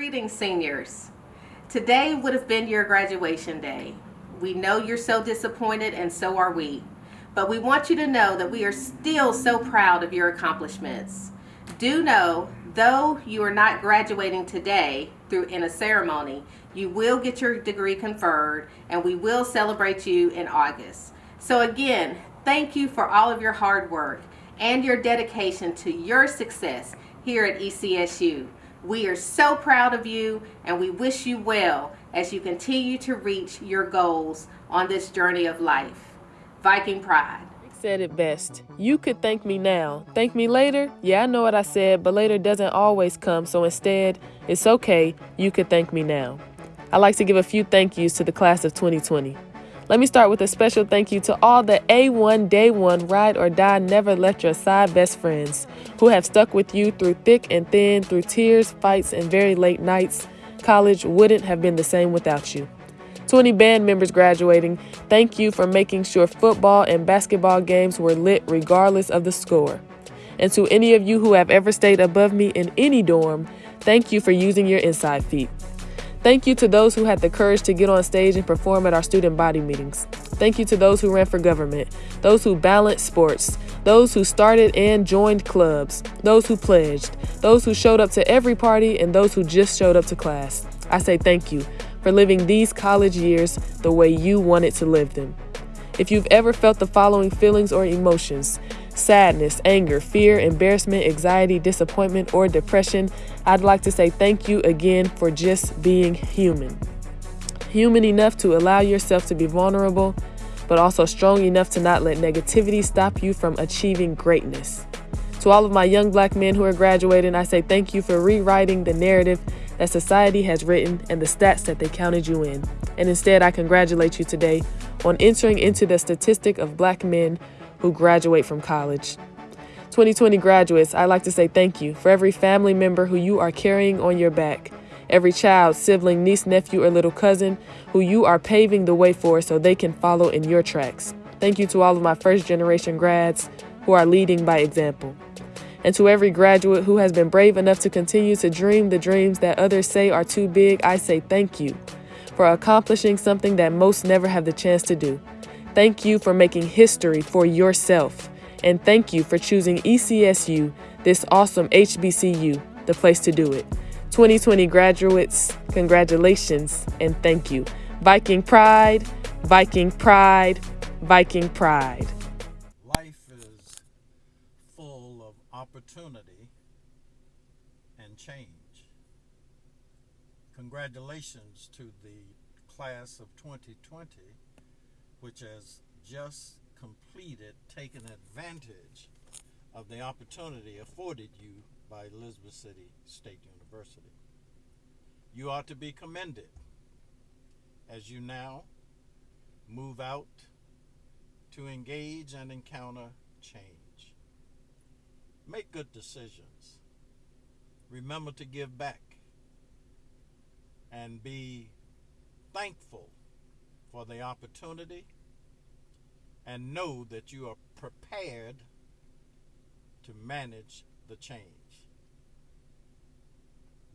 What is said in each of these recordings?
Greetings, seniors. Today would have been your graduation day. We know you're so disappointed, and so are we. But we want you to know that we are still so proud of your accomplishments. Do know, though you are not graduating today through in a ceremony, you will get your degree conferred, and we will celebrate you in August. So again, thank you for all of your hard work and your dedication to your success here at ECSU. We are so proud of you and we wish you well as you continue to reach your goals on this journey of life. Viking Pride. Said it best. You could thank me now. Thank me later? Yeah, I know what I said, but later doesn't always come, so instead, it's okay. You could thank me now. I'd like to give a few thank yous to the class of 2020. Let me start with a special thank you to all the A1 Day 1 Ride or Die Never Left Your Side best friends who have stuck with you through thick and thin, through tears, fights, and very late nights. College wouldn't have been the same without you. 20 band members graduating, thank you for making sure football and basketball games were lit regardless of the score. And to any of you who have ever stayed above me in any dorm, thank you for using your inside feet. Thank you to those who had the courage to get on stage and perform at our student body meetings. Thank you to those who ran for government, those who balanced sports, those who started and joined clubs, those who pledged, those who showed up to every party, and those who just showed up to class. I say thank you for living these college years the way you wanted to live them. If you've ever felt the following feelings or emotions, sadness, anger, fear, embarrassment, anxiety, disappointment, or depression, I'd like to say thank you again for just being human. Human enough to allow yourself to be vulnerable, but also strong enough to not let negativity stop you from achieving greatness. To all of my young black men who are graduating, I say thank you for rewriting the narrative that society has written and the stats that they counted you in. And instead, I congratulate you today on entering into the statistic of black men who graduate from college. 2020 graduates, I'd like to say thank you for every family member who you are carrying on your back, every child, sibling, niece, nephew, or little cousin who you are paving the way for so they can follow in your tracks. Thank you to all of my first generation grads who are leading by example. And to every graduate who has been brave enough to continue to dream the dreams that others say are too big, I say thank you for accomplishing something that most never have the chance to do. Thank you for making history for yourself. And thank you for choosing ECSU, this awesome HBCU, the place to do it. 2020 graduates, congratulations and thank you. Viking Pride, Viking Pride, Viking Pride. Life is full of opportunity and change. Congratulations to the class of 2020 which has just completed taking advantage of the opportunity afforded you by Elizabeth City State University. You are to be commended as you now move out to engage and encounter change. Make good decisions. Remember to give back and be thankful for the opportunity and know that you are prepared to manage the change.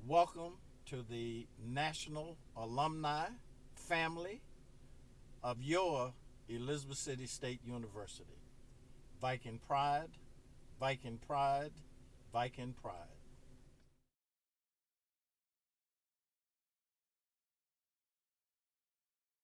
Welcome to the National Alumni family of your Elizabeth City State University. Viking Pride, Viking Pride, Viking Pride.